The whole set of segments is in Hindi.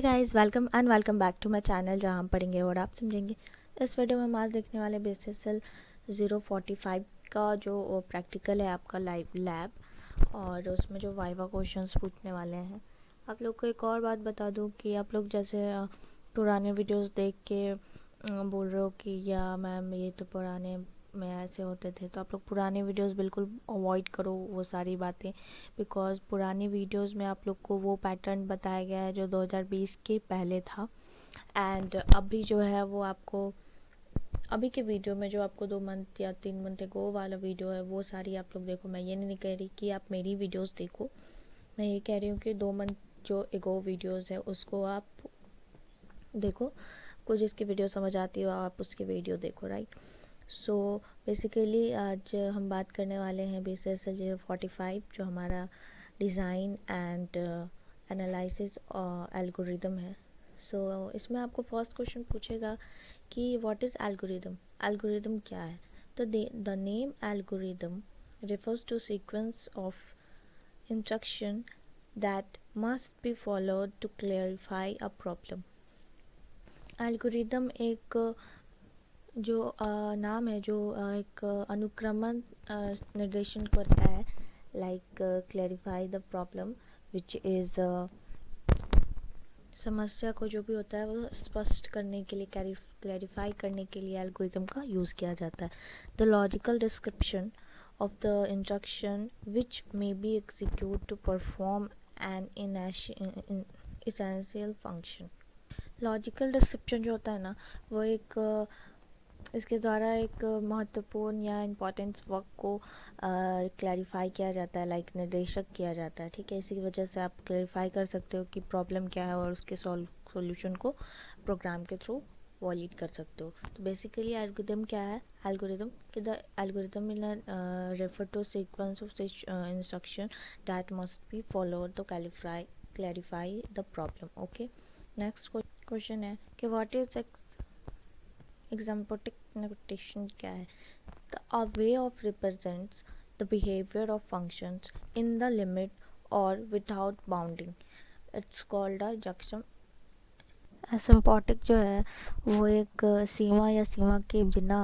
Hey guys welcome and welcome back to my channel जहाँ हम पढ़ेंगे और आप समझेंगे। इस वीडियो में हम आज देखने वाले बेसिसल ज़ीरो फोर्टी फाइव का जो प्रैक्टिकल है आपका लाइव लैब और उसमें जो वाइवा क्वेश्चंस पूछने वाले हैं। आप लोग को एक और बात बता दूँ कि आप लोग जैसे पुराने वीडियोज़ देख के बोल रहे हो कि, या मैम, ये तो पुराने में ऐसे होते थे तो आप लोग पुराने वीडियोस बिल्कुल अवॉइड करो वो सारी बातें बिकॉज़ पुरानी वीडियोस में आप लोग को वो पैटर्न बताया गया है जो 2020 के पहले था। एंड अभी जो है वो आपको, अभी के वीडियो में जो आपको दो मंथ या तीन मंथ गो वाला वीडियो है, वो सारी आप लोग देखो। मैं ये नहीं कह रही कि आप मेरी वीडियोस देखो। मैं ये कह रही हूँ कि दो मंथ जो एगो वीडियोस है, उसको आप देखो। कुछ जिसकी वीडियो समझ आती हो, आप उसकी वीडियो देखो राइट सो बेसिकली आज हम बात करने वाले हैं B C S L zero forty five जो हमारा डिज़ाइन एंड एनालिसिस एल्गोरिदम है। सो so, इसमें आपको फ़र्स्ट क्वेश्चन पूछेगा कि व्हाट इज़ एल्गोरिदम एल्गोरिदम क्या है? तो the name algorithm refers to sequence of instruction that must be followed to clarify a problem. Algorithm एक जो नाम है, जो एक अनुक्रमण निर्देशन करता है like clarify the problem which is समस्या को जो भी होता है, वो स्पष्ट करने के लिए क्लैरिफाई करने के लिए एल्गोरिदम का यूज़ किया जाता है। The logical description of the instruction which may be executed to perform an essential function logical description जो होता है ना, वो एक इसके द्वारा एक महत्वपूर्ण या इम्पोर्टेंस वर्क को क्लैरिफाई किया जाता है लाइक like निर्देशक किया जाता है, ठीक है? इसी वजह से आप क्लैरिफाई कर सकते हो कि प्रॉब्लम क्या है और उसके सॉल्यूशन को प्रोग्राम के थ्रू वॉलिड कर सकते हो। तो बेसिकली एल्गोरिदम क्या है? एल्गोरिदम कि the algorithm will refer to sequence of instruction that must be follow to clarify clarify the problem okay next question है कि व्हाट इज़ एग्जाम्पोटिक notation क्या है? A way of represents the behavior of functions in the limit or without bounding. It's called a junction. Asymptotic जो है, वो एक सीमा या सीमा के बिना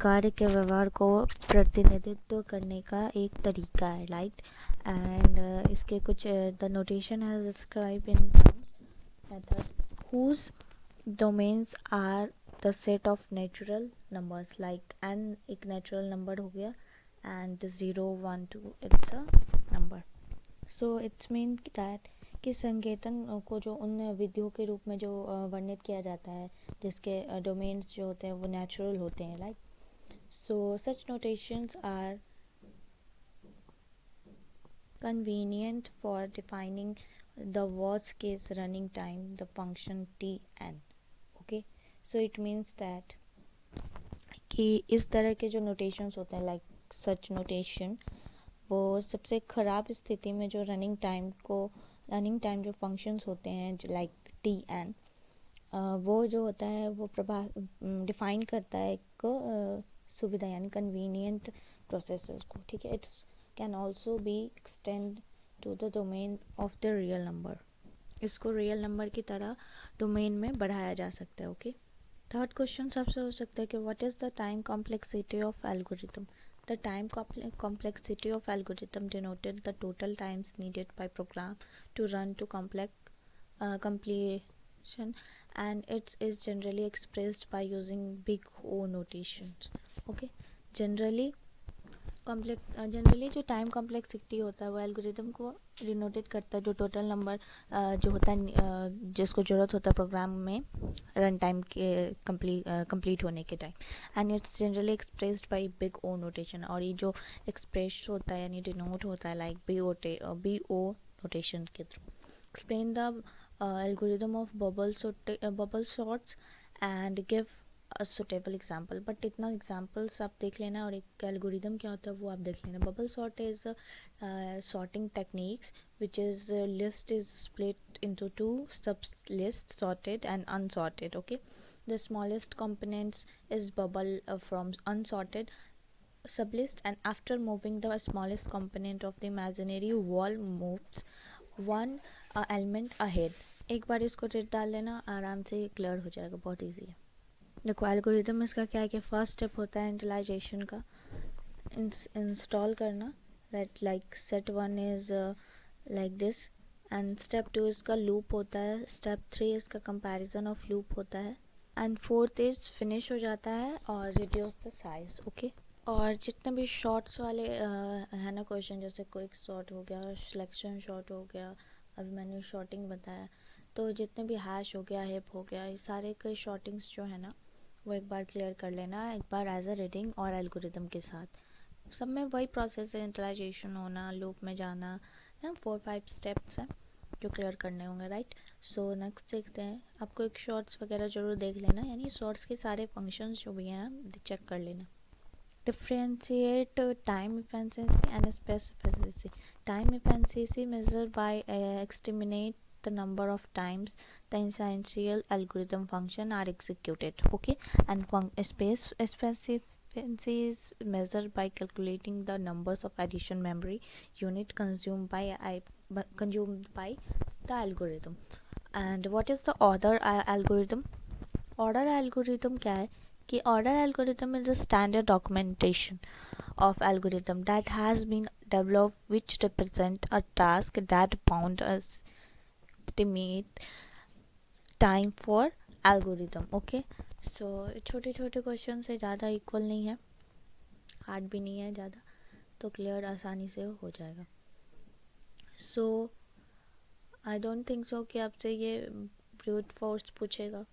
कार्य के व्यवहार को प्रतिनिधित्व करने का एक तरीका है राइट एंड इसके कुछ the notation has describe in terms method whose domains are the set of natural numbers like n एक नेचुरल नंबर हो गया and zero one two it's a number so it's mean that कि संकेतन को जो उन विधियों के रूप में जो वर्णित किया जाता है, जिसके डोमेन्स जो होते हैं, वो नेचुरल होते हैं like so such notations are convenient convenient for defining the worst case, running time, the function t n it means that कि इस तरह के जो नोटेशंस होते हैं लाइक सच नोटेशन वो सबसे ख़राब स्थिति में जो रनिंग टाइम को रनिंग टाइम जो फ़ंक्शंस होते हैं लाइक टी एन वो जो होता है, वो प्रभा डिफाइन करता है एक सुविधा, यानी कन्वीनियंट प्रोसेस को, ठीक है? It's can also be extend to the domain of the real number इसको रियल नंबर की तरह डोमेन में बढ़ाया जा सकता है ओके थर्ड क्वेश्चन सबसे हो सकता है कि what is the time complexity of algorithm the time complexity of algorithm denoted the total times needed by program to run to complex completion and it's is generally expressed by using big O notation okay generally complex generally जो टाइम कॉम्प्लेक्सिटी होता है वो एल्गोरिथम को डिनोटेड करता है जो टोटल नंबर जो होता है जिसको ज़रूरत होता है प्रोग्राम में रन टाइम के कंप्लीट कंप्लीट होने के time and it's generally expressed by big O notation और ये जो एक्सप्रेस होता है, यानी डिनोट होता है like B O B O notation के through explain the algorithm of bubble bubble sorts and give suitable example but इतना एग्जाम्पल्स आप देख लेना और एक एल्गोरिदम क्या होता है वो आप देख लेना। Bubble sort is sorting techniques which is list is split into sub list sorted and unsorted okay the smallest components is bubble from unsorted sub list and after moving the smallest component of the imaginary wall moves one element ahead एक बार इसको रेट डाल लेना, आराम से क्लियर हो जाएगा, बहुत ईजी है। देखो एल्गोरिदम इसका क्या है कि फ़र्स्ट स्टेप होता है इंटलाइजेशन का। इंस्टॉल करना right like set one is like this and step two इसका लूप होता है स्टेप थ्री इसका कंपैरिजन ऑफ़ लूप होता है एंड फोर्थ इज़ फिनिश हो जाता है और रिड्यूस द साइज़ ओके और जितने भी शॉर्ट्स वाले है ना क्वेश्चन जैसे कोई शॉर्ट हो गया सिलेक्शन शॉर्ट हो गया, अभी मैंने शॉर्टिंग बताया तो जितने भी हैश हो गया हिप हो गया, ये सारे के शॉर्टिंग्स जो है ना वो एक बार क्लियर कर लेना एक बार एज अ रीडिंग और एल्गोरिदम के साथ। सब में वही प्रोसेस है इंटलाइजेशन होना लूप में जाना ना? फोर फाइव स्टेप्स हैं जो क्लियर करने होंगे राइट सो नेक्स्ट देखते हैं। आपको एक शॉर्ट्स वगैरह ज़रूर देख लेना यानी शॉर्ट्स के सारे फ़ंक्शंस जो भी हैं चेक कर लेना। Differentiate time efficiency and specificity. Efficiency measured by uh, estimate the number of times the essential algorithm function are executed okay? And space efficiency is measured by calculating the numbers of addition memory unit consumed by I, consumed by the algorithm. And what is the order uh, algorithm? Order algorithm kya कि order algorithm is a standard documentation of algorithm that has been developed which represent a task that bound us estimate time for algorithm, okay? So, छोटे छोटे क्वेश्चन से ज़्यादा इक्वल नहीं है। हार्ड भी नहीं है ज़्यादा। तो क्लियर आसानी से हो जाएगा। सो आई डोंट थिंक सो कि आपसे ये ब्रूट फोर्स पूछेगा।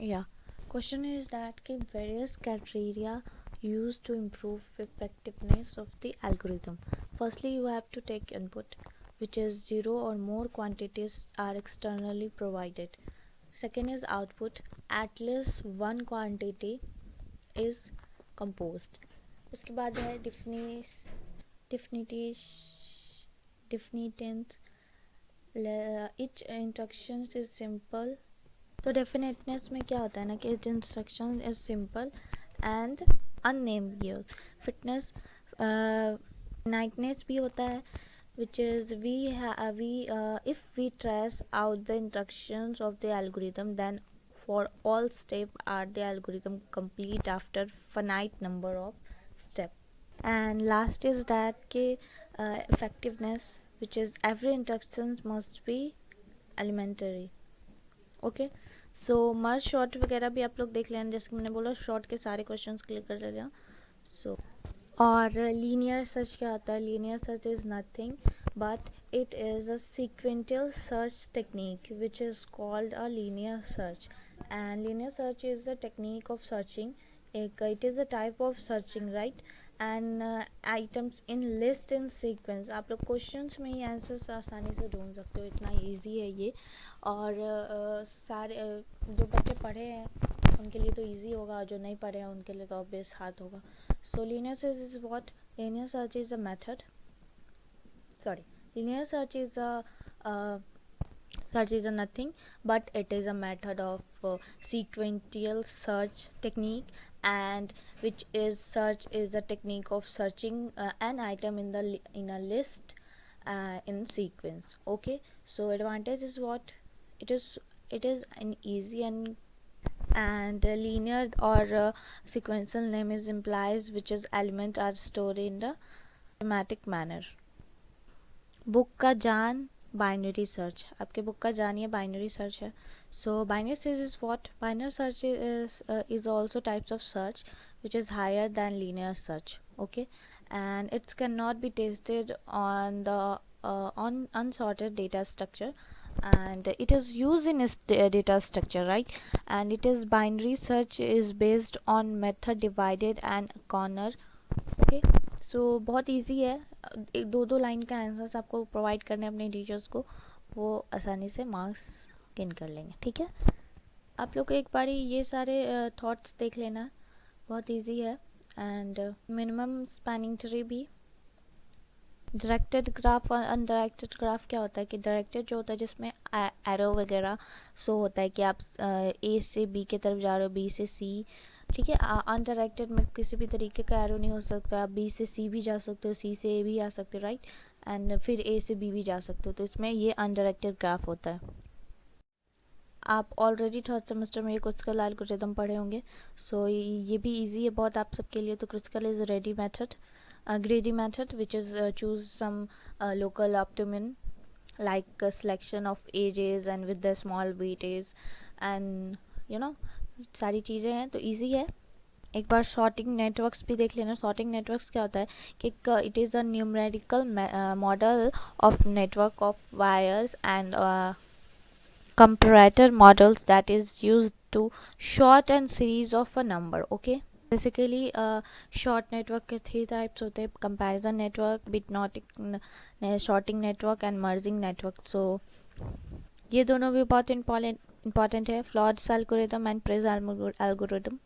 या क्वेश्चन इज़ दैट कि various criteria use to improve effectiveness of the algorithm firstly you have to take input which is zero or more quantities are externally provided second is output at least one quantity is composed उसके बाद है डिफिनिस डिफिनिटिश definiteness each instructions is simple तो डेफिनेटनेस में क्या होता है ना कि it instruction is simple and unnamed fitness nightness भी होता है which is we have we uh, if we trace out the instructions of the algorithm then for all step are the algorithm complete after finite number of step and last is that ke uh, effectiveness which is every instructions must be elementary okay so merge sort वगैरह भी आप लोग देख लेना जैसे मैंने बोला शॉर्ट के सारे क्वेश्चंस क्लियर कर लेना सो और लीनियर सर्च क्या होता है? Linear search is nothing but it is a sequential search technique which is called a linear search and linear search is the technique of searching एक it is a type of searching right and items in list in sequence आप लोग क्वेश्चंस में ही आंसर्स आसानी से ढूंढ सकते हो। इतना इजी है ये। और uh, सारे uh, जो बच्चे पढ़े हैं के लिए तो ईजी होगा जो नहीं पढ़े हैं उनके लिए तो ऑब्वियस हाथ होगा। So linear search is what linear search is a method sorry linear search is a is a nothing but it is a method of sequential search technique and which is search is a technique of searching an item in the in a list in sequence okay so advantage is what it is it is an easy and and linear or uh, sequential name is implies which is elements are stored in the schematic manner book ka jaan binary search आपके बुक का जानिए बाइनरी सर्च है so binary search is what binary search is is also types of search which is higher than linear search okay and it cannot be tested on the uh, on unsorted data structure and it is used in data structure right? And it is binary search is based on method divided and corner okay? So so, बहुत इजी है। एक दो दो लाइन का आंसर्स आपको प्रोवाइड करने अपने टीचर्स को। वो आसानी से मार्क्स गेन कर लेंगे ठीक है? आप लोग एक बार ये सारे थॉट्स uh, देख लेना। बहुत इजी है। एंड मिनिमम स्पैनिंग ट्री भी। डायरेक्टेड ग्राफ और अनडायरेक्टेड ग्राफ क्या होता है कि डायरेक्टेड जो होता है जिसमें एरो वगैरह सो होता है कि आप ए से बी के तरफ़ जा रहे हो बी से सी ठीक है? अनडायरेक्टेड में किसी भी तरीके का एरो नहीं हो सकता आप बी से सी भी जा सकते हो सी से ए भी आ सकते हो राइट एंड फिर ए से बी भी जा सकते हो तो इसमें ये अनडायरेक्टेड ग्राफ होता है। आप ऑलरेडी थर्ड सेमेस्टर में ये क्रिटिकल एल्गोरिदम पढ़े होंगे सो so, ये भी इजी है बहुत आप सबके लिए तो critical is ready method greedy method which is uh, choose some uh, local optimum like a selection of ages and with the small weightage and you know सारी चीज़ें हैं तो इजी है एक बार शॉर्टिंग नेटवर्क्स भी देख लेना शॉर्टिंग नेटवर्क्स क्या होता है कि it is a numerical model of network of wires and comparator models that is used to short and series of a number okay Uh, short network के three types होते हैं comparison network bit shorting network and merging network so ये दोनों भी बहुत important है Flood's algorithm and Price algorithm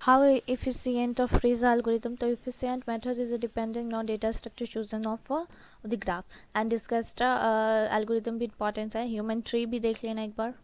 how efficient of Frieze algorithm the efficient method is depending on data structure chosen of uh, the graph and discussed uh, algorithm भी important है human tree भी देख लेना एक बार